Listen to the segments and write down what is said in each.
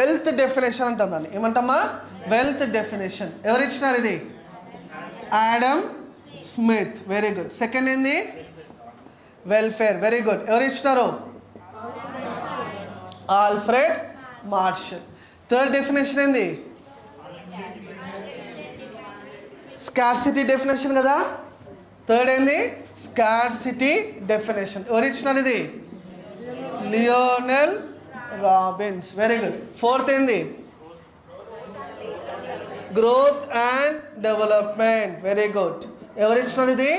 Wealth definition అంటాం దాన్ని ఏమంటామా wealth definition ఎవరు ఇచ్చినారు ఇది Adam Smith very good second ఏంది వెల్ఫేర్ వెరీ గుడ్ ఎవరు ఇచ్చినారు ఆల్ఫ్రెడ్ మార్షల్ థర్డ్ డెఫినేషన్ ఏంది స్కార్సిటీ డెఫినేషన్ కదా థర్డ్ ఏంది స్కార్సిటీ డెఫినేషన్ ఎవరు ఇచ్చినారు ఇది Lionel Robbins very good fourth ఏంది growth and development very good ఎవరు ఇచ్చినారు ఇది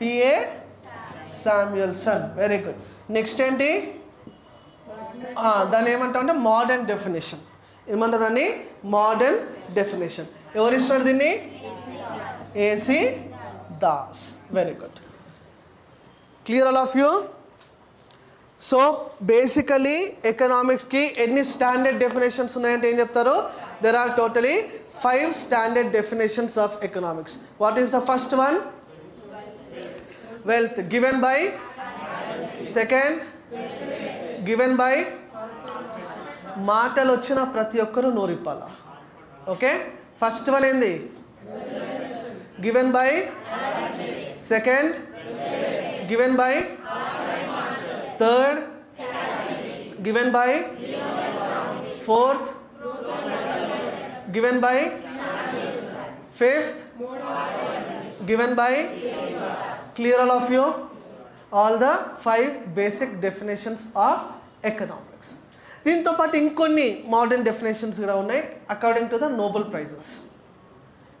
T A Samuelson very good next ఏంటి దాన్ని ఏమంటాం అంటే మోడర్న్ డెఫినేషన్ దాన్ని మోడర్న్ డెఫినేషన్ ఎవరు ఇస్తారు దీన్ని A C Das very good clear all of you so basically ఎకనామిక్స్కి ఎన్ని స్టాండర్డ్ డెఫినేషన్స్ ఉన్నాయంటే ఏం చెప్తారు there are totally five standard definitions of economics what is the first one wealth given by second given by మాటలు వచ్చిన ప్రతి ఒక్కరూ నోరిప్పాల okay first one ఏంది given by second given by third given by fourth given by fifth given by clear all of you all the five basic definitions of economics దీంతో పాటు ఇంకొన్ని modern definitions కూడా ఉన్నాయి according to the Nobel prizes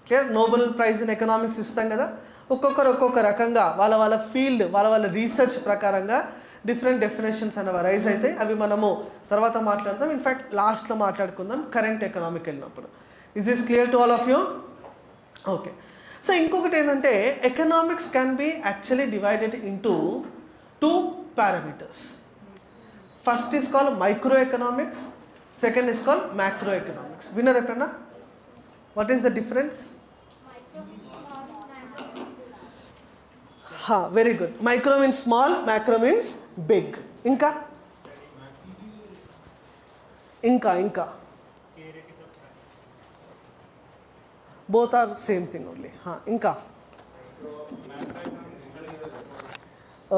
clear Nobel prize in economics ఇస్తాం కదా ఒక్కొక్కరు ఒక్కొక్క రకంగా వాళ్ళ వాళ్ళ ఫీల్డ్ వాళ్ళ వాళ్ళ రీసెర్చ్ ప్రకారంగా డిఫరెంట్ డెఫినేషన్స్ అనేవి రైజ్ అయితే అవి మనము తర్వాత మాట్లాడదాం ఇన్ఫ్యాక్ట్ లాస్ట్లో మాట్లాడుకుందాం కరెంట్ ఎకనామిక్ వెళ్ళినప్పుడు is this clear to all of you okay so ఇంకొకటి ఏంటంటే economics can be actually divided into two parameters first is call micro economics second is call macro economics winner ఎక్కడన్నా what is the difference हाँ very good micro means small macro means big इनका इनका इनका both are same thing only हाँ इनका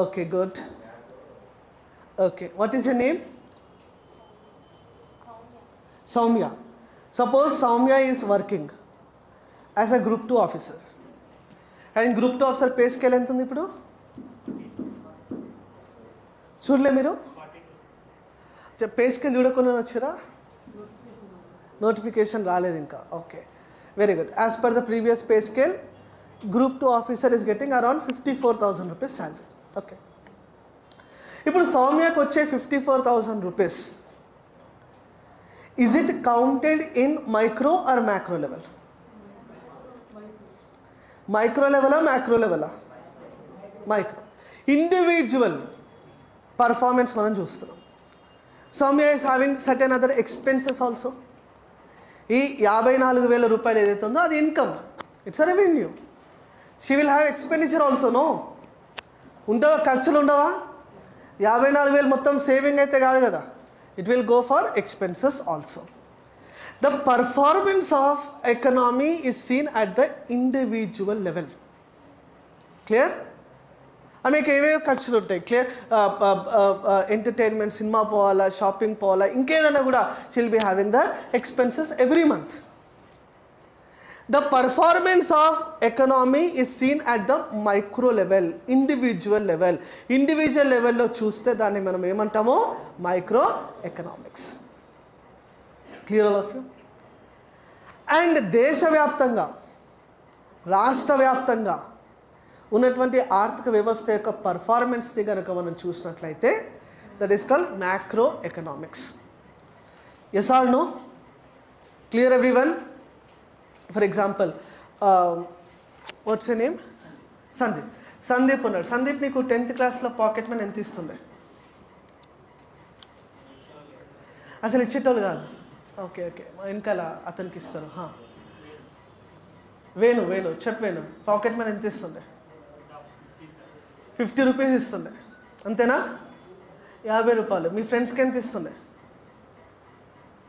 okay good okay what is your name Soumya suppose Soumya is working as a group two officer and group two officer pay scale ఎంత ఉంది ఇప్పుడు చూడలే మీరు పే స్కేల్ చూడకుండా వచ్చారా నోటిఫికేషన్ రాలేదు ఇంకా okay very good as per the previous pay scale group two officer is getting around fifty four thousand rupees salary okay ఇప్పుడు సౌమ్యకు వచ్చే fifty four thousand rupees is it counted in micro or macro level micro లెవెలా macro లెవెలా micro individual performance మనం చూస్తున్నాం some is having certain other expenses also ఈ యాభై నాలుగు వేల రూపాయలు ఏదైతే ఉందో అది income it's a revenue she will have expenditure also no ఉండవా ఖర్చులు ఉండవా యాభై నాలుగు వేలు మొత్తం సేవింగ్ అయితే కాదు కదా it will go for expenses also the performance of economy is seen at the individual level clear అవి మీకు ఏవేవో ఖర్చులు ఉంటాయి క్లియర్ ఎంటర్టైన్మెంట్ సినిమా పోవాలా షాపింగ్ పోవాలా ఇంకేదైనా కూడా she'll be having the expenses every month the performance of economy is seen at the micro level individual level individual లెవెల్లో చూస్తే దాన్ని మనం ఏమంటామో micro economics clear of you and దేశవ్యాప్తంగా రాష్ట్ర వ్యాప్తంగా ఉన్నటువంటి ఆర్థిక వ్యవస్థ యొక్క పర్ఫార్మెన్స్ని కనుక మనం చూసినట్లయితే that is called macro economics yes all no clear everyone for example what's a name Sandeep Sandeep ఉన్నాడు సందీప్ నీకు టెన్త్ క్లాస్లో పాకెట్ మనీ ఎంత ఇస్తుంది అసలు ఇచ్చేటోళ్ళు కాదు ఓకే ఓకే వెనకాల అతనికి ఇస్తాను వేణు వేణు చెప్పేను పాకెట్ మనీ ఎంత ఇస్తుండే ఫిఫ్టీ రూపీస్ ఇస్తుండే అంతేనా యాభై రూపాయలు మీ ఫ్రెండ్స్కి ఎంత ఇస్తుండే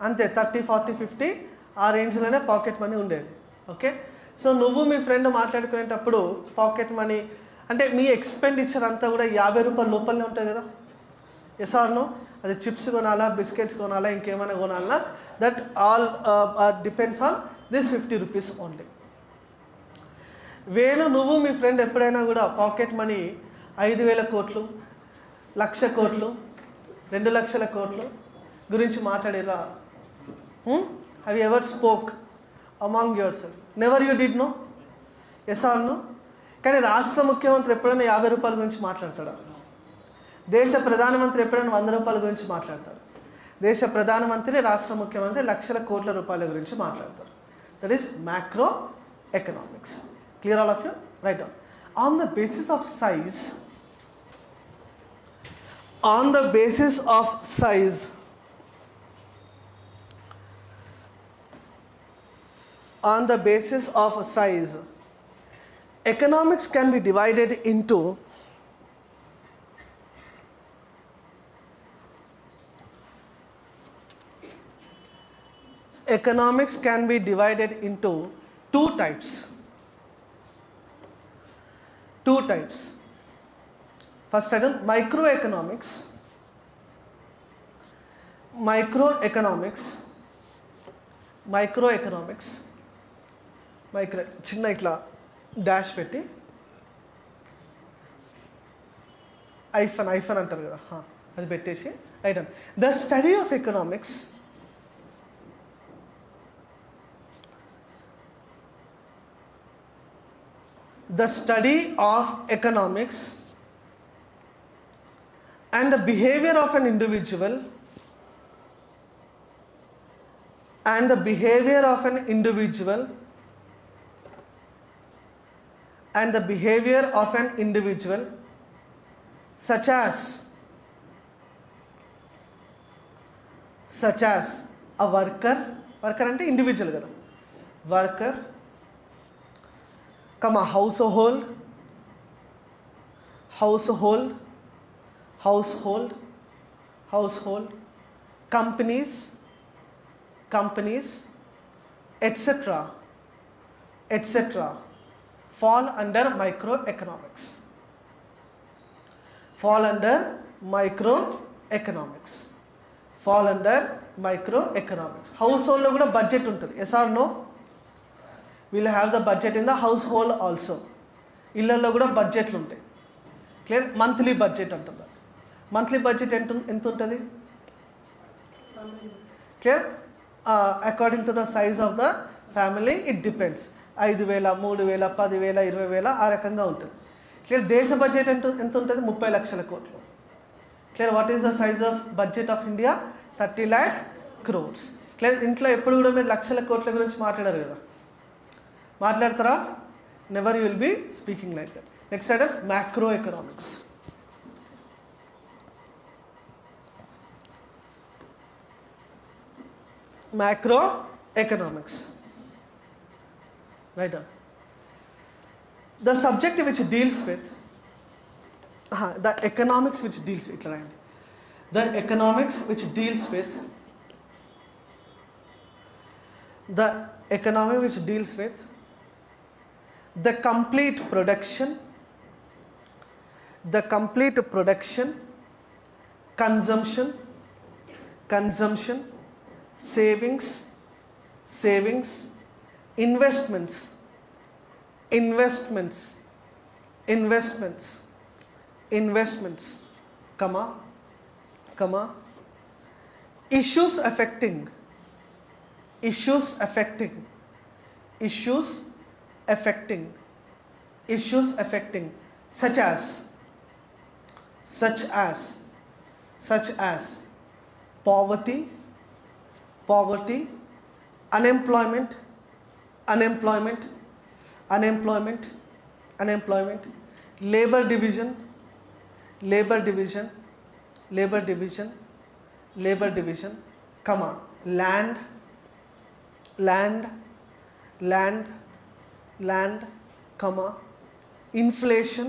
అంతే థర్టీ ఫార్టీ ఫిఫ్టీ ఆ రేంజ్లోనే పాకెట్ మనీ ఉండేది ఓకే సో నువ్వు మీ ఫ్రెండ్ మాట్లాడుకునేటప్పుడు పాకెట్ మనీ అంటే మీ ఎక్స్పెండిచర్ అంతా కూడా యాభై రూపాయల లోపలనే ఉంటుంది కదా ఎస్ ఆర్ అది చిప్స్ కొనాలా బిస్కెట్స్ కొనాలా ఇంకేమైనా కొనాలన్నా that all depends on this fifty rupees only వేలు నువ్వు మీ ఫ్రెండ్ ఎప్పుడైనా కూడా పాకెట్ మనీ ఐదు వేల కోట్లు లక్ష కోట్లు రెండు లక్షల కోట్లు గురించి మాట్లాడేలా have ever spoke among yourself never you did no yes or no కానీ రాష్ట్ర ముఖ్యమంత్రి ఎప్పుడైనా యాభై రూపాయల గురించి మాట్లాడతాడా దేశ ప్రధానమంత్రి ఎప్పుడైనా వంద రూపాయల గురించి మాట్లాడతారు దేశ ప్రధానమంత్రి రాష్ట్ర ముఖ్యమంత్రి లక్షల కోట్ల రూపాయల గురించి మాట్లాడతారు that is macro economics clear all of you right on the basis of size on the basis of size on the basis of size economics can be divided into economics can be divided into two types. Two types. First item microeconomics. Microeconomics. Microeconomics. Micro చిన్న ఇట్లా dash పెట్టి hyphen hyphen అంటారు కదా అది పెట్టేసి right and the study of economics the study of economics and the behavior of an individual and the behavior of an individual and the behavior of an individual such as such as a worker worker అంటే individual కదా worker comma household household household household companies companies etc etc fall under microeconomics fall under microeconomics fall under microeconomics household lo kuda budget untadi yes or no we'll have the budget in the household also ఇళ్ళల్లో కూడా బడ్జెట్లు ఉంటాయి clear monthly budget అంటున్నారు monthly budget ఎంత ఎంత ఉంటుంది clear according to the size of the family it depends ఐదు వేల మూడు వేల పదివేల ఇరవై వేల ఆ రకంగా ఉంటుంది క్లియర్ దేశ బడ్జెట్ ఎంత ఎంత ఉంటుంది ముప్పై లక్షల కోట్లు clear what is the size of budget of India thirty lakh crores clear ఇంట్లో ఎప్పుడు కూడా మీరు లక్షల కోట్ల గురించి మాట్లాడారు కదా Never you will be speaking like that. Next set of macroeconomics. Macroeconomics. Right on. The subject which deals with the economics which deals with the economy which deals with the complete production the complete production consumption consumption savings savings investments investments investments investments comma comma issues affecting issues affecting issues affecting issues affecting such as such as such as poverty poverty unemployment unemployment unemployment unemployment labor division labor division labor division labor division comma land land land land comma inflation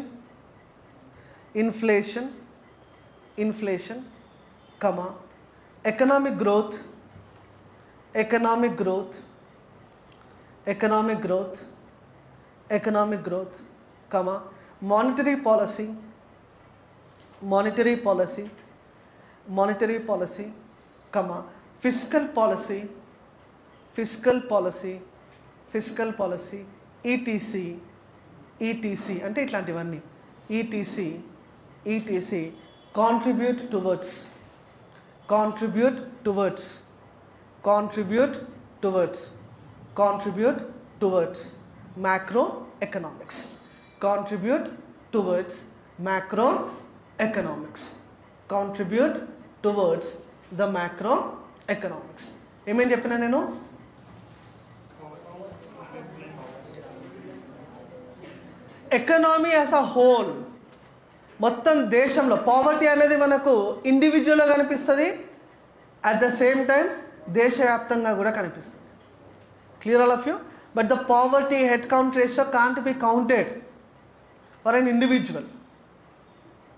inflation inflation comma economic growth economic growth economic growth economic growth comma monetary policy monetary policy monetary policy comma fiscal policy fiscal policy fiscal policy E T C e E T C e అంటే ఇట్లాంటివన్నీ E T C E T C contribute towards contribute towards contribute towards contribute towards macro economics contribute towards macro economics contribute towards the macro economics ఏమేం చెప్పినా నేను economy as a whole మొత్తం దేశంలో poverty అనేది మనకు ఇండివిజువల్గా కనిపిస్తుంది అట్ ద సేమ్ టైం దేశవ్యాప్తంగా కూడా కనిపిస్తుంది clear all of you but the poverty head count ratio can't be counted for an individual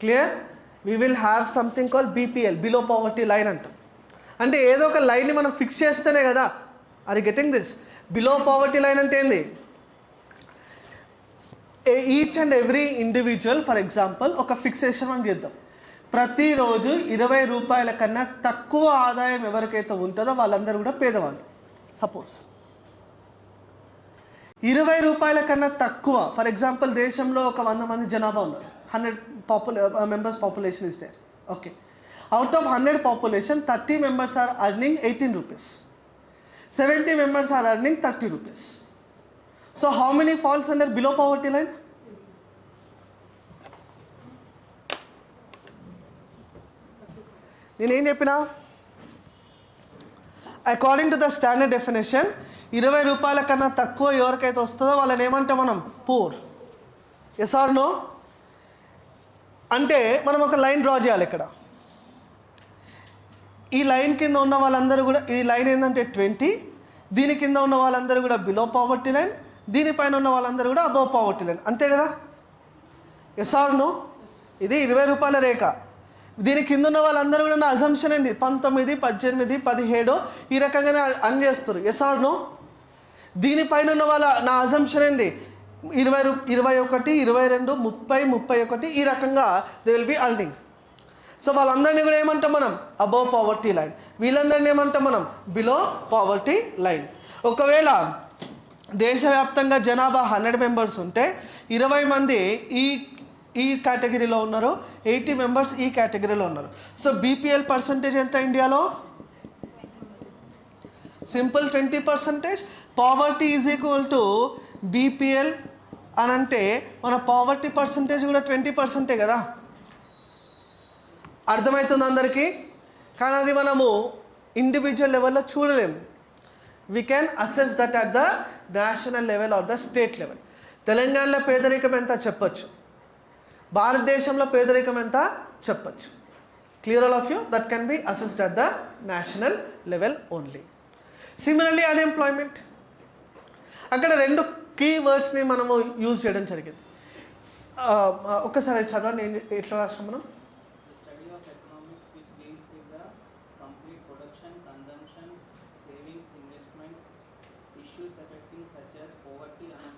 clear we will have something call BPL below poverty line అంటాం అంటే ఏదో ఒక లైన్ని మనం ఫిక్స్ చేస్తేనే కదా are getting this below poverty line అంటే ఏంది each and every individual for example ఒక ఫిక్సేషన్ అని చేద్దాం ప్రతిరోజు ఇరవై రూపాయల కన్నా తక్కువ ఆదాయం ఎవరికైతే ఉంటుందో వాళ్ళందరూ కూడా పేదవాళ్ళు సపోజ్ ఇరవై రూపాయల కన్నా తక్కువ ఫర్ ఎగ్జాంపుల్ దేశంలో ఒక వంద మంది జనాభా ఉన్నారు హండ్రెడ్ పాపులే మెంబర్స్ పాపులేషన్ ఇస్తే okay out of hundred population thirty members are earning eighteen rupees seventy members are earning thirty rupees so how many falls under below poverty line నేనేం చెప్పినా according to the standard definition ఇరవై రూపాయల కన్నా తక్కువ ఎవరికైతే వస్తుందో వాళ్ళని ఏమంటే మనం పూర్ ఎస్ ఆర్ నో అంటే మనం ఒక లైన్ డ్రా చేయాలి ఇక్కడ ఈ లైన్ కింద ఉన్న వాళ్ళందరూ కూడా ఈ లైన్ ఏంటంటే ట్వంటీ దీని కింద ఉన్న వాళ్ళందరూ కూడా బిలో పావర్టీ లైన్ దీనిపైన ఉన్న వాళ్ళందరూ కూడా అబోవ్ పావర్టీ లైన్ అంతే కదా ఎస్ఆర్ను ఇది ఇరవై రూపాయల రేఖ దీని కింద ఉన్న వాళ్ళందరూ కూడా నా అజంప్షన్ ఏంది పంతొమ్మిది పద్దెనిమిది పదిహేడు ఈ రకంగానే అన్ చేస్తారు ఎస్ఆర్ను దీనిపైన ఉన్న వాళ్ళ నా అజంప్షన్ ఏంది ఇరవై రూ ఇరవై ఒకటి ఇరవై రెండు ముప్పై ముప్పై ఒకటి ఈ రకంగా they will be earning so వాళ్ళందరినీ కూడా ఏమంటాం మనం అబోవ్ పావర్టీ లైన్ వీళ్ళందరినీ ఏమంటాం మనం బిలో పావర్టీ లైన్ ఒకవేళ దేశవ్యాప్తంగా జనాభా హండ్రెడ్ మెంబర్స్ ఉంటే ఇరవై మంది ఈ ఈ కేటగిరీలో ఉన్నారు ఎయిటీ మెంబర్స్ ఈ కేటగిరీలో ఉన్నారు సో బీపీఎల్ పర్సంటేజ్ ఎంత ఇండియాలో simple twenty percentage poverty is equal to BPL అని అంటే మన పావర్టీ పర్సంటేజ్ కూడా ట్వంటీ పర్సెంటే కదా అర్థమవుతుంది అందరికీ కానీ అది మనము ఇండివిజువల్ లెవెల్లో చూడలేము we can assess that at the national level or the state level తెలంగాణలో పేదరికం ఎంత చెప్పచ్చు భారతదేశంలో పేదరికం ఎంత చెప్పచ్చు clear all of you that can be assessed at the national level only similarly unemployment అక్కడ రెండు కీ వర్డ్స్ని మనము యూజ్ చేయడం జరిగింది ఒక్కసారి చదవండి ఎట్లా రాస్తాం మనం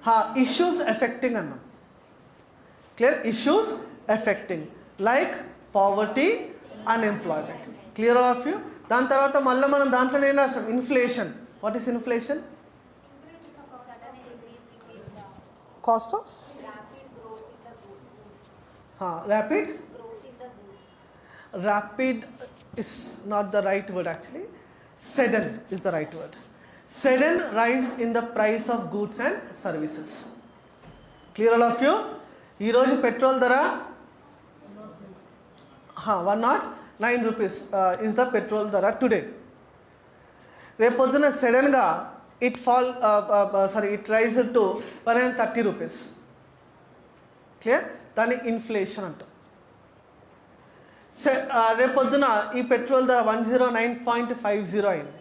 हाँ issues affecting Anna clear issues affecting like poverty unemployment clear all of you दान तरह तो माल्ला मालं दान तो नहीं ना inflation what is inflation cost of हाँ rapid rapid is not the right word actually sudden is the right word sudden rise in the price of goods and services clear all of you ఈరోజు petrol ధర one not nine rupees is the petrol ధర today రేపు రేపొద్దున సడన్గా it fall sorry it rise to one and thirty rupees clear దాన్ని inflation రేపు పొద్దున ఈ పెట్రోల్ ధర one zero nine point five zero అయింది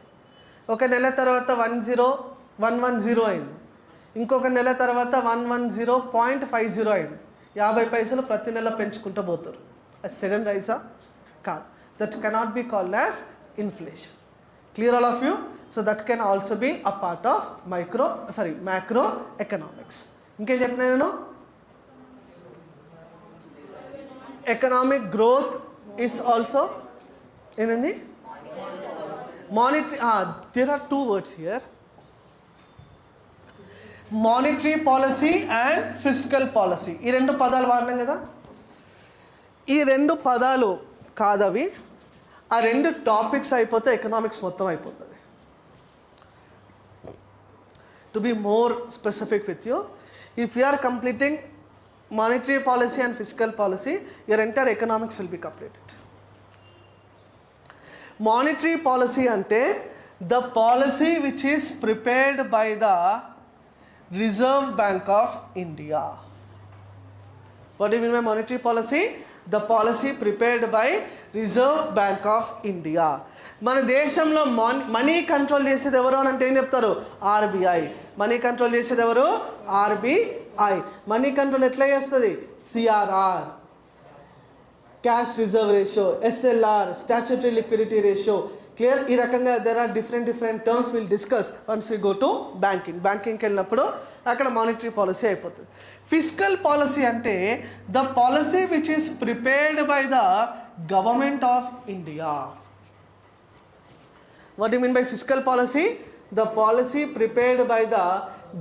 ఒక నెల తర్వాత one zero one one zero అయింది ఇంకొక నెల తర్వాత one one zero point five zero అయింది యాభై పైసలు ప్రతి నెల పెంచుకుంటూ పోతారు అది సెకండ్ రైసా కాదు that cannot be called as inflation clear all of you so that can also be a part of micro sorry macro economics ఇంకేం చెప్పినా నేను ఎకనామిక్ గ్రోత్ ఈస్ ఆల్సో ఏంటండి monetary uh, ah, there are two words here monetary policy and physical policy ఈ రెండు పదాలు వాడినాం కదా ఈ రెండు పదాలు కాదవి ఆ రెండు టాపిక్స్ అయిపోతే ఎకనామిక్స్ మొత్తం అయిపోతుంది to be more specific with you if you are completing monetary policy and physical policy your entire economics will be completed monetary policy అంటే the policy which is prepared by the Reserve Bank of India what you mean monetary policy the policy prepared by Reserve Bank of India మన దేశంలో money control చేసేది ఎవరు అని అంటే ఏం చెప్తారు RBI money control చేసేది ఎవరు ఆర్బీఐ మనీ కంట్రోల్ ఎట్లా చేస్తుంది CRR cash reserve ratio SLR statutory liquidity ratio clear ఈ రకంగా there are different different terms will discuss once we go to banking బ్యాంకింగ్కి వెళ్ళినప్పుడు అక్కడ మానిటరీ పాలసీ అయిపోతుంది ఫిజికల్ పాలసీ అంటే the policy which is prepared by the government of India what you mean by physical policy the policy prepared by the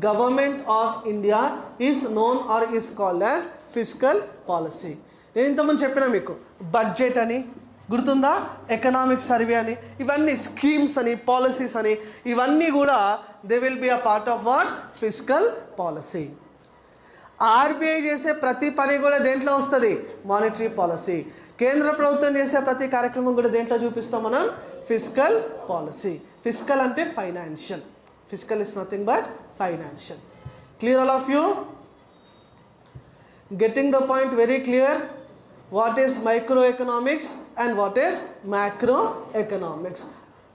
government of India is known or is called as physical policy నేను ఇంతకుముందు చెప్పిన మీకు budget అని గుర్తుందా economic survey అని ఇవన్నీ schemes అని policies అని ఇవన్నీ కూడా they will be a part of what physical policy RBI చేసే ప్రతి పని కూడా దేంట్లో వస్తుంది మానిటరీ పాలసీ కేంద్ర ప్రభుత్వం చేసే ప్రతి కార్యక్రమం కూడా దేంట్లో చూపిస్తాం మనం ఫిజికల్ పాలసీ ఫిజికల్ అంటే financial physical is nothing but financial clear all of you getting the point very clear what is microeconomics and what is macroeconomics.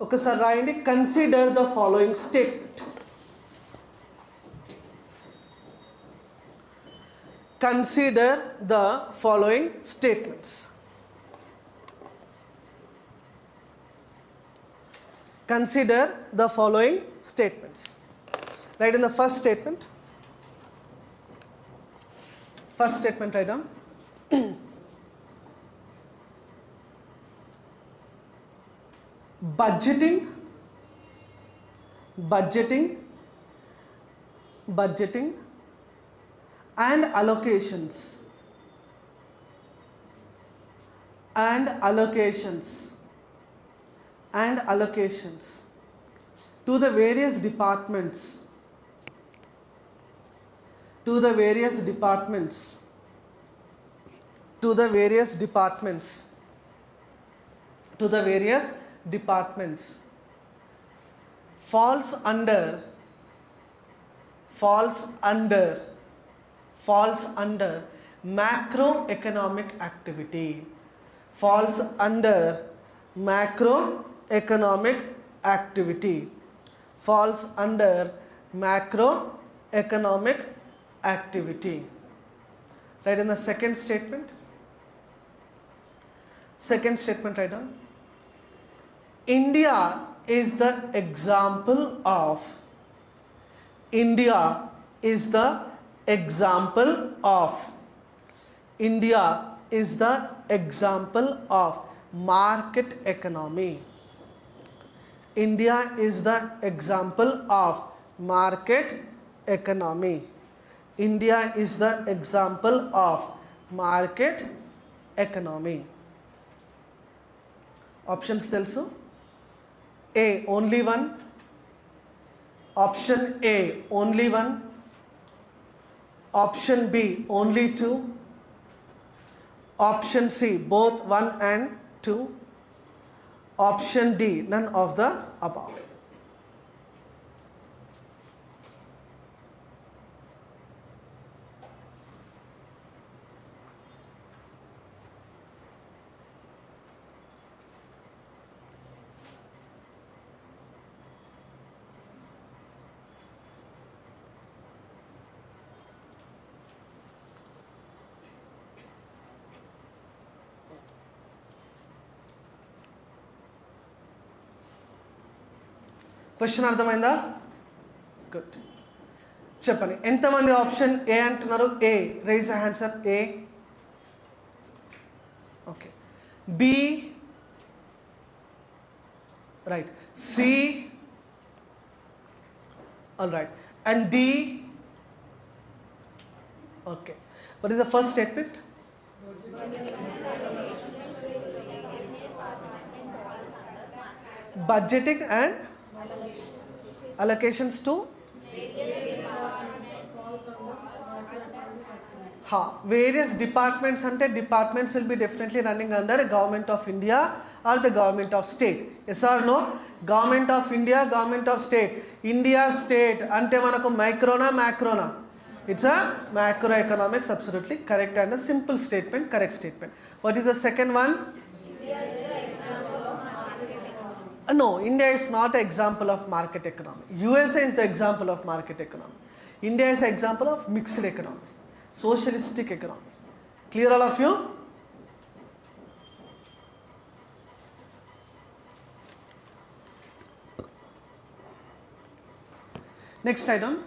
Okay, sir, Randy, consider the following statement. Consider the following statements. Consider the following statements. Right in the first statement. First statement right down. budgeting budgeting budgeting and allocations and allocations and allocations to the various departments to the various departments to the various departments to the various departments falls under falls under falls under macroeconomic activity falls under macroeconomic activity falls under macroeconomic activity right in the second statement second statement right on India is the example of India is the example of India is the example of market economy. India is the example of market economy. India is the example of market economy. Options tells a only one, option A only one, option B only two, option C both 1 and 2, option D none of the above. Question Arthamainda? Good. Chapani. Enthamandi option A and Tunaru A. Raise your hands up A. Okay. B. Right. C. Alright. And D. Okay. What is the first statement? Budgeting and allocations to ha various departments ante departments will be definitely running under government of india or the government of state yes or no government of india government of state india state ante manaku microna macrona it's a macro macroeconomics absolutely correct and a simple statement correct statement what is the second one Uh, no, India is not an example of market economy. USA is the example of market economy. India is an example of mixed economy, socialistic economy. Clear all of you? Next item.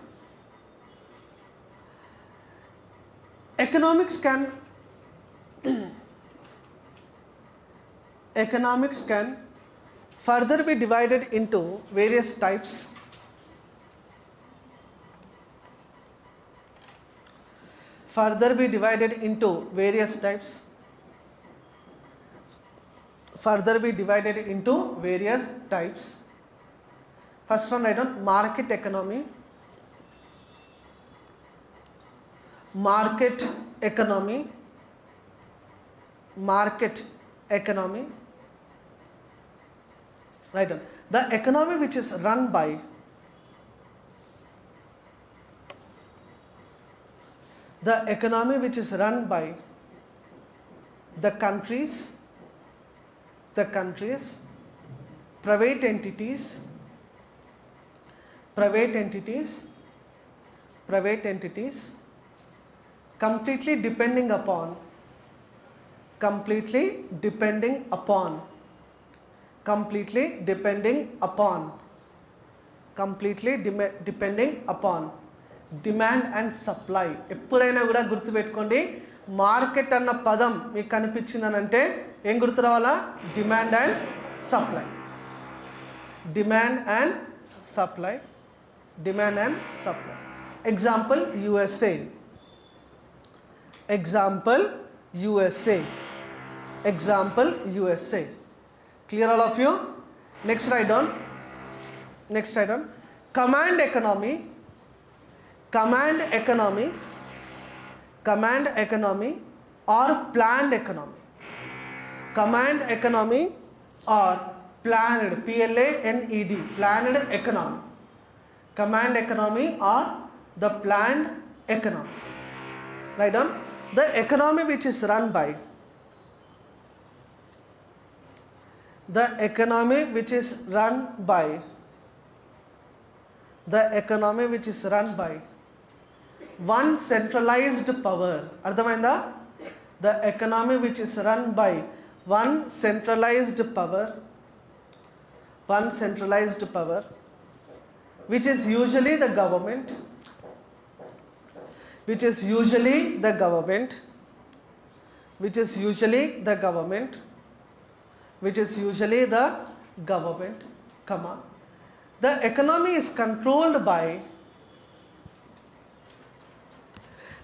Economics can economics can further be divided into various types. Further be divided into various types. Further be divided into various types. First one I don't market economy. Market economy. Market economy right on. The economy which is run by the economy which is run by the countries, the countries, private entities, private entities, private entities, completely depending upon, completely depending upon completely depending upon completely డిమె depending upon demand and supply ఎప్పుడైనా కూడా గుర్తుపెట్టుకోండి market అన్న పదం మీకు కనిపించిందనంటే ఏం గుర్తు రావాలా demand and supply demand and supply demand and supply example USA example USA example USA clear all of you next write down next write down command economy command economy command economy or planned economy command economy or planned p l a n e d planned economy command economy or the planned economy write down the economy which is run by the economy which is run by the economy which is run by one centralized power అర్థమైందా the economy which is run by one centralized power one centralized power which is usually the government which is usually the government which is usually the government which is usually the government, comma. The economy is controlled by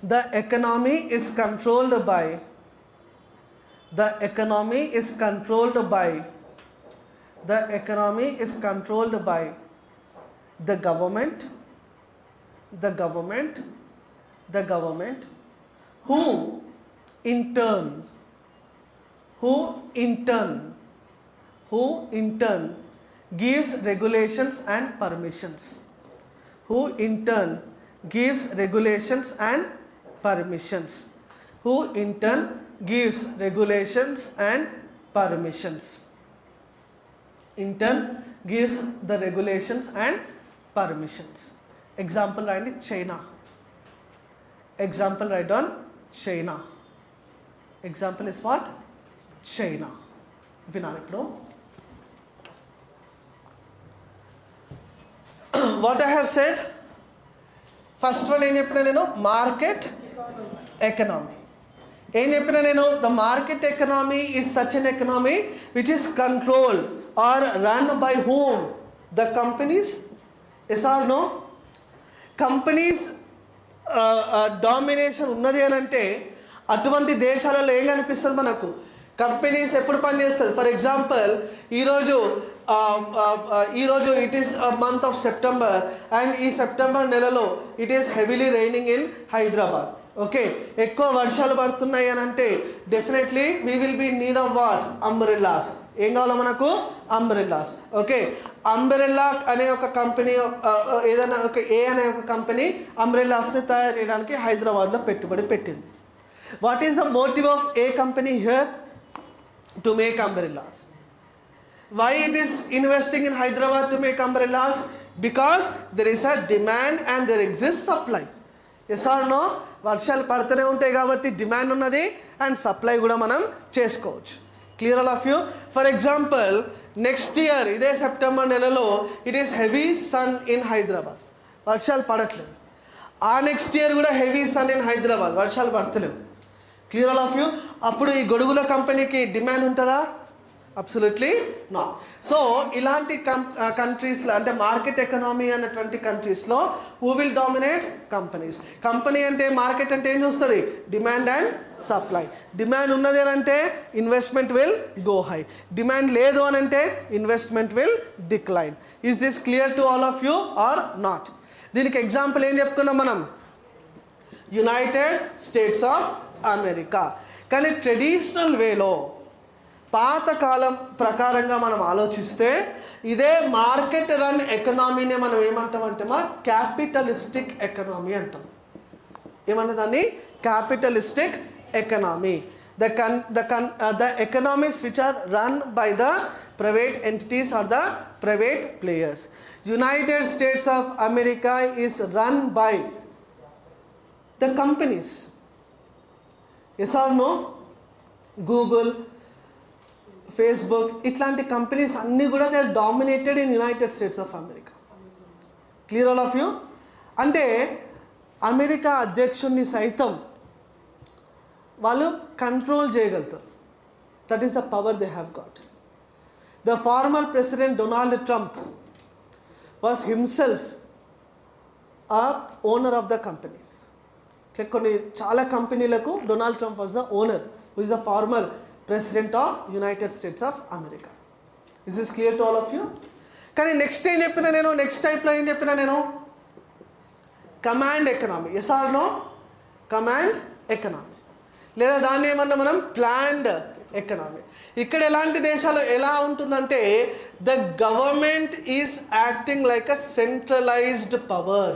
the economy is controlled by the economy is controlled by the economy is controlled by the government the government the government who in turn who in turn who in turn gives regulations and permissions who in turn gives regulations and permissions who in turn gives regulations and permissions in turn gives the regulations and permissions example and china example right on china example is what China వినాలి ఇప్పుడు what I have said first one ఏం చెప్పిన నేను market economy ఏం చెప్పిన నేను the market economy is such an economy which is control or run by home the companies yes or no companies domination ఉన్నది అని అంటే అటువంటి దేశాలలో ఏం కనిపిస్తుంది మనకు కంపెనీస్ ఎప్పుడు పనిచేస్తుంది ఫర్ ఎగ్జాంపుల్ ఈరోజు ఈరోజు it is month of September and ఈ సెప్టెంబర్ నెలలో it is heavily raining in Hyderabad okay ఎక్కువ వర్షాలు పడుతున్నాయి అని అంటే definitely we will be need of war umbrellas ఏం కావాలో మనకు అంబ్రెల్లాస్ ఓకే అంబ్రెల్లా అనే ఒక కంపెనీ uh, uh, ఏదైనా ఒక ఏ అనే ఒక కంపెనీ అంబ్రెల్లాస్ని తయారు చేయడానికి హైదరాబాద్లో పెట్టుబడి పెట్టింది what is the motive of a company here to make umbrellas Why it is investing in Hyderabad to make umbrellas? Because there is a demand and there exists supply. Yes or no వర్షాలు పడుతూనే ఉంటాయి కాబట్టి demand ఉన్నది and supply కూడా మనం చేసుకోవచ్చు clear all of you for example next year ఇదే September నెలలో it is heavy sun in Hyderabad వర్షాలు పడట్లేదు ఆ నెక్స్ట్ ఇయర్ కూడా హెవీ సన్ ఇన్ హైదరాబాద్ వర్షాలు పడతలేవు క్లియర్ ఆల్ ఆఫ్ యూ అప్పుడు ఈ గొడుగుల కంపెనీకి డిమాండ్ ఉంటుందా అబ్సల్యూట్లీ నా సో ఇలాంటి కంట్రీస్లో అంటే మార్కెట్ ఎకనామీ అనేటువంటి కంట్రీస్లో who will dominate companies company అంటే మార్కెట్ అంటే ఏం చూస్తుంది డిమాండ్ అండ్ సప్లై డిమాండ్ ఉన్నది అంటే investment will go high demand లేదు అని అంటే investment will decline is this clear to all of you or not దీనికి ఎగ్జాంపుల్ ఏం చెప్పుకున్నాం మనం యునైటెడ్ స్టేట్స్ ఆఫ్ అమెరికా కానీ ట్రెడిషనల్ వేలో పాతకాలం ప్రకారంగా మనం ఆలోచిస్తే ఇదే మార్కెట్ రన్ ఎకనామీనే మనం ఏమంటామంటే మా క్యాపిటలిస్టిక్ ఎకనామీ అంటాం ఏమన్నా దాన్ని capitalistic economy the con the con the economies which are run by the private entities or the private players United States of America is run by the companies yes or no Google Facebook ఇట్లాంటి companies అన్నీ కూడా they dominated in United States of America clear all of you అంటే America అధ్యక్షుడిని సైతం వాళ్ళు control చేయగలుగుతారు that is the power they have got the former president Donald Trump was himself a owner of the companies కొన్ని చాలా కంపెనీలకు Donald Trump was the owner who is the former president of United States of America is is clear to all of you కానీ next ఏం చెప్పిన నేను next టైప్లో ఏం చెప్పిన నేను command economy yes or no command economy లేదా దాన్ని ఏమన్నా మనం ప్లాండ్ ఎకనామీ ఇక్కడ ఎలాంటి దేశాలు ఎలా ఉంటుందంటే the government is acting like a centralised power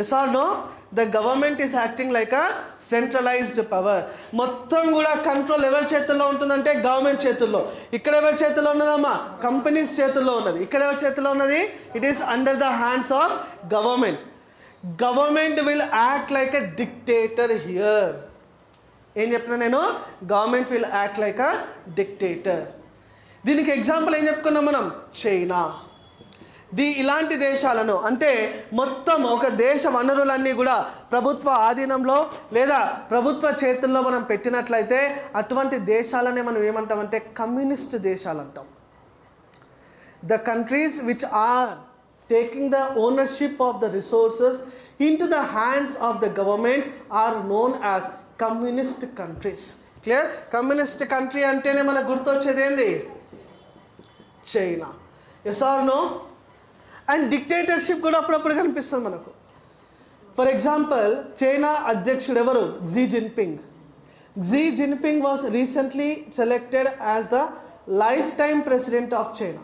yes or no the government is acting like a centralised power మొత్తం కూడా కంట్రోల్ ఎవరి చేతుల్లో ఉంటుందంటే గవర్నమెంట్ చేతుల్లో ఇక్కడ ఎవరి చేతుల్లో ఉన్నదమ్మా కంపెనీస్ చేతుల్లో ఉన్నది ఇక్కడ ఎవరి చేతుల్లో ఉన్నది it is under the hands of government government will act like a dictator here ఏం చెప్పిన నేను government will act like a dictator దీనికి ఎగ్జాంపుల్ ఏం చెప్పుకున్నాం మనం చైనా ది ఇలాంటి దేశాలను అంటే మొత్తం ఒక దేశ వనరులన్నీ కూడా ప్రభుత్వ ఆధీనంలో లేదా ప్రభుత్వ చేతుల్లో మనం పెట్టినట్లయితే అటువంటి దేశాలనే మనం ఏమంటామంటే కమ్యూనిస్ట్ దేశాలు అంటాం the countries which are taking the ownership of the resources in to the hands of the government are known as communist countries clear communist country అంటేనే మనకు గుర్తొచ్చేది ఏంది China yes or no and dictatorship కూడా అప్పుడప్పుడు కనిపిస్తుంది మనకు for example China అధ్యక్షుడు ఎవరు Xi Jinping Xi Jinping was recently selected as the life time president of China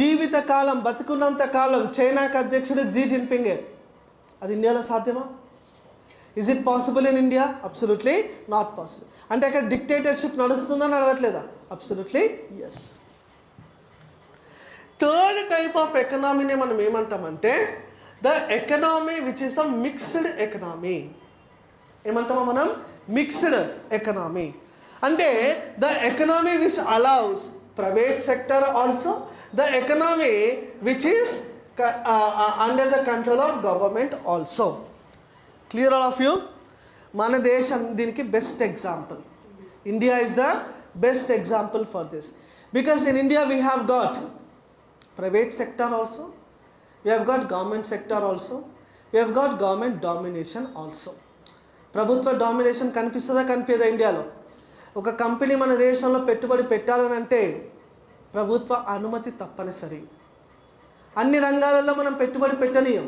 జీవిత కాలం బతుకున్నంత కాలం చైనాకి అధ్యక్షుడు జీ జిన్పింగే అది ఇండియాలో సాధ్యమా is it possible in India absolutely not possible అంటే అక్కడ డిక్టేటర్షిప్ నడుస్తుందా నడవట్లేదా absolutely yes third type of ఎకనామీనే మనం ఏమంటామంటే the economy which is a mixed economy ఏమంటామా మనం మిక్స్డ్ ఎకనామీ అంటే the economy which allows private sector also the economy which is under the control of government also clear all of you మన దేశం దీనికి best example India is the best example for this because in India we have got private sector also we have got government sector also we have got government domination also ప్రభుత్వ domination కనిపిస్తుందా కనిపించదా ఇండియాలో ఒక company మన దేశంలో పెట్టుబడి పెట్టాలని అంటే ప్రభుత్వ అనుమతి తప్పనిసరి అన్ని రంగాలలో మనం పెట్టుబడి పెట్టనీయం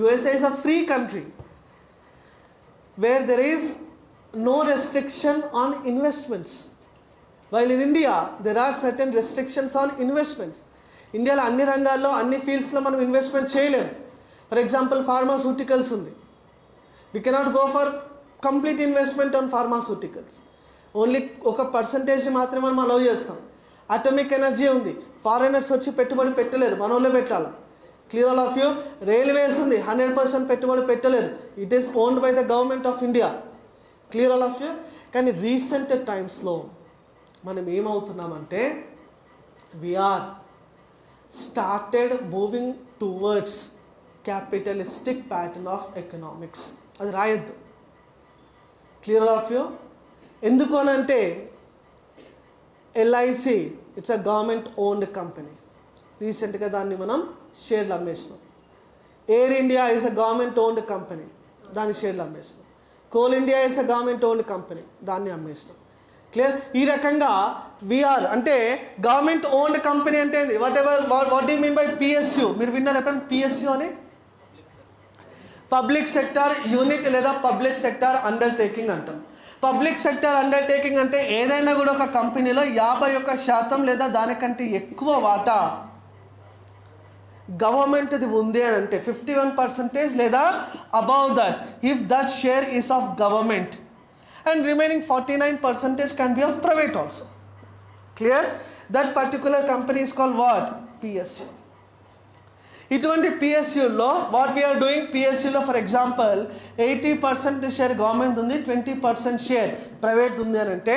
USA is a free country where there is no restriction on investments while in India there are certain restrictions on investments ఇండియాలో అన్ని రంగాల్లో అన్ని ఫీల్డ్స్లో మనం ఇన్వెస్ట్మెంట్ చేయలేము ఫర్ ఎగ్జాంపుల్ ఫార్మాసూటికల్స్ ఉంది we cannot go for complete investment on pharmaceuticals only ఒక percentage మాత్రమే మనం అలౌ చేస్తాం అటోమిక్ ఎనర్జీ ఉంది ఫారెనర్స్ వచ్చి పెట్టుబడి పెట్టలేరు వాళ్ళే పెట్టాలి clear all of you railways ఉంది హండ్రెడ్ పర్సెంట్ పెట్టుబడి పెట్టలేరు it is owned by the government of India clear all of you కానీ రీసెంట్ టైమ్స్లో మనం ఏమవుతున్నామంటే we are started moving towards capitalistic pattern of economics అది రాయొద్దు క్లియర్ ఆఫ్ యూ ఎందుకు అంటే LIC it's a government owned company రీసెంట్గా దాన్ని మనం షేర్లు అమ్మేసినాం Air India is a government owned company దాన్ని షేర్లు అమ్మేసినాం Coal India is a government owned company దాన్ని అమ్మేసినాం క్లియర్ ఈ రకంగా విఆర్ అంటే గవర్నమెంట్ ఓన్డ్ కంపెనీ అంటే what ever what do mean by PSU మీరు విన్నారు ఎప్పుడైనా పిఎస్యు అని పబ్లిక్ సెక్టార్ యూనిట్ లేదా పబ్లిక్ సెక్టార్ అండర్టేకింగ్ అంటాం పబ్లిక్ సెక్టార్ అండర్టేకింగ్ అంటే ఏదైనా కూడా ఒక కంపెనీలో యాభై ఒక్క శాతం లేదా దానికంటే ఎక్కువ వాటా గవర్నమెంట్ది ఉంది అని అంటే ఫిఫ్టీ వన్ పర్సెంటేజ్ లేదా above that if that share is of government and remaining 49 percentage can be of private also. Clear? That particular company is called what? PSU. ఇటువంటి పిఎస్యులో what we are doing పిఎస్యులో for example eighty percent share government ఉంది twenty percent share private ఉంది అని అంటే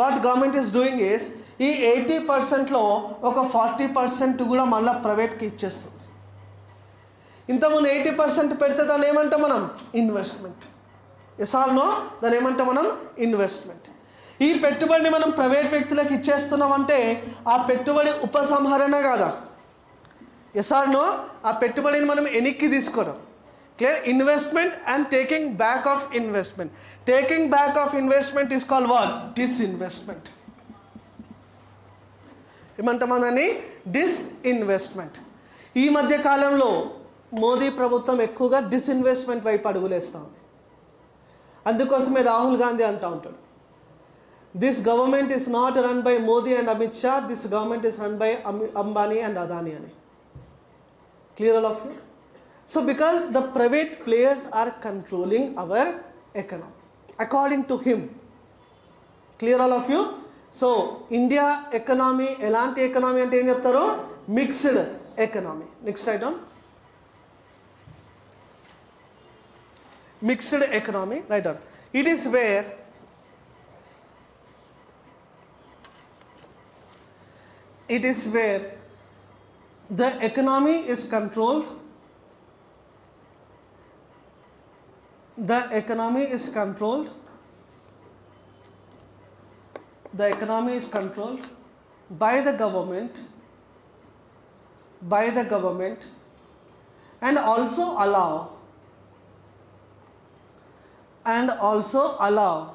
what government is doing is ఈ eighty పర్సెంట్లో ఒక forty percent కూడా మళ్ళీ ప్రైవేట్కి ఇచ్చేస్తుంది ఇంతకుముందు ఎయిటీ పర్సెంట్ పెడితే దాన్ని ఏమంటాం మనం ఇన్వెస్ట్మెంట్ ఎస్ నో దాని ఏమంటే మనం ఇన్వెస్ట్మెంట్ ఈ పెట్టుబడిని మనం ప్రైవేట్ వ్యక్తులకు ఇచ్చేస్తున్నామంటే ఆ పెట్టుబడి ఉపసంహరణ కాదా ఎస్ ఆర్ నో ఆ పెట్టుబడిని మనం ఎనిక్కి తీసుకోవడం clear investment and taking back of investment taking back of investment is call wall disinvestment ఏమంటామా దాన్ని డిస్ఇన్వెస్ట్మెంట్ ఈ మధ్య కాలంలో మోదీ ప్రభుత్వం ఎక్కువగా డిస్ఇన్వెస్ట్మెంట్ వైపు అడుగులేస్తూ ఉంది అందుకోసమే రాహుల్ గాంధీ అంటూ ఉంటాడు this government is not run by Modi and Amit Shah this government is run by Ambani and Adani అని clear all of you so because the private players are controlling our economy according to him clear all of you so India economy ఎలాంటి economy అంటే ఏం చెప్తారు mixed economy next item mixed economy writer. It is where it is where the economy is controlled the economy is controlled the economy is controlled by the government by the government and also allow and also allow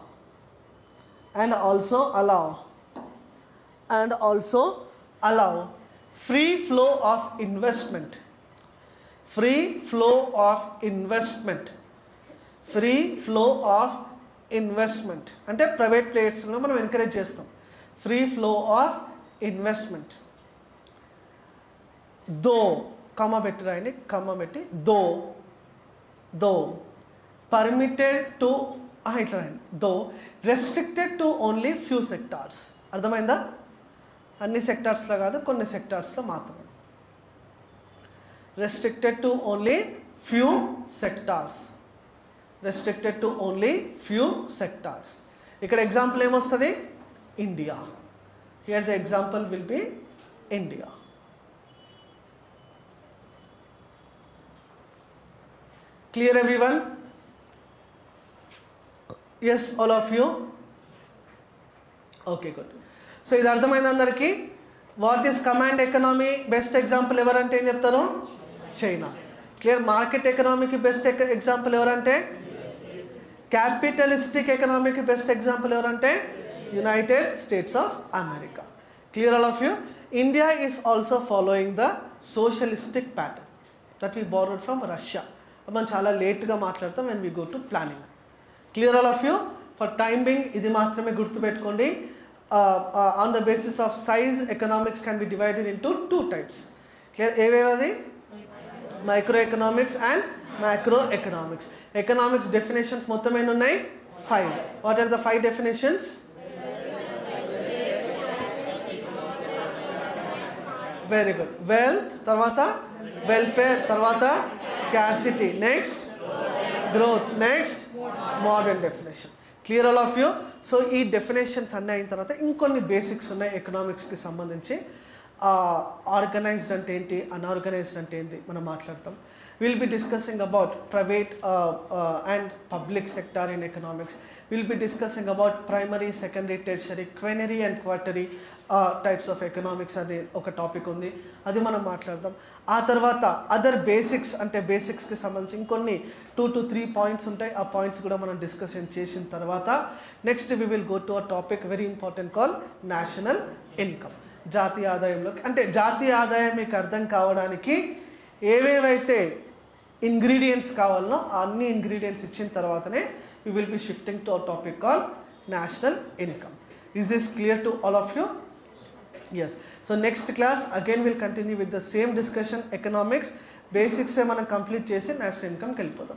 and also allow and also allow free flow of investment free flow of investment free flow of investment అంటే private ప్లేయర్స్లో మనం encourage చేస్తాం free flow of investment though comma పెట్టి రాయండి comma పెట్టి though though permitted to ఇట్లా though restricted to only few sectors అర్థమైందా అన్ని సెక్టార్స్లో కాదు కొన్ని సెక్టార్స్లో మాత్రమే restricted to only few sectors restricted to only few sectors ఇక్కడ ఎగ్జాంపుల్ ఏమొస్తుంది India here the example will be India clear everyone yes all of you okay good so ఇది అర్థమైంది అందరికీ what is command economy best example ఎవరంటే ఏం చెప్తారు China clear market ఎకనామీకి best example ఎవరంటే క్యాపిటలిస్టిక్ ఎకనామీకి బెస్ట్ ఎగ్జాంపుల్ ఎవరంటే United States of America clear all of you India is also following the socialistic pattern that we borrowed from Russia మనం చాలా లేట్గా మాట్లాడతాం and we go to planning clear all of you for time being ఇది మాత్రమే గుర్తుపెట్టుకోండి on the basis of size economics can be divided into two types clear ఏవేవది micro economics and micro economics economics definitions మొత్తం ఎన్ని ఉన్నాయి five what are the five definitions very good wealth తర్వాత welfare తర్వాత scarcity next growth next modern definition clear all of you so ఈ definitions అన్నీ అయిన తర్వాత ఇంకొన్ని బేసిక్స్ ఉన్నాయి ఎకనామిక్స్కి సంబంధించి ఆర్గనైజ్డ్ అంటే ఏంటి అన్ఆర్గనైజ్డ్ అంటే ఏంటి మనం మాట్లాడతాం will be discussing about private and public sector in economics will be discussing about primary secondary tertiary quinary and quaternary types of economics అనే ఒక టాపిక్ ఉంది అది మనం మాట్లాడదాం ఆ తర్వాత అదర్ బేసిక్స్ అంటే బేసిక్స్కి సంబంధించి ఇంకొన్ని టూ టు త్రీ పాయింట్స్ ఉంటాయి ఆ పాయింట్స్ కూడా మనం డిస్కషన్ చేసిన తర్వాత next we will go to a topic very important call national income జాతీయ ఆదాయంలోకి అంటే జాతీయ ఆదాయం మీకు అర్థం కావడానికి ఏవేవైతే ఇంగ్రీడియంట్స్ కావాలనో అన్ని ఇంగ్రీడియంట్స్ ఇచ్చిన తర్వాతనే we will be shifting to a topic call national income is is clear to all of you yes so next class again will continue with the same discussion economics బేసిక్సే మనం complete చేసి national ఇన్కమ్కి వెళ్ళిపోదాం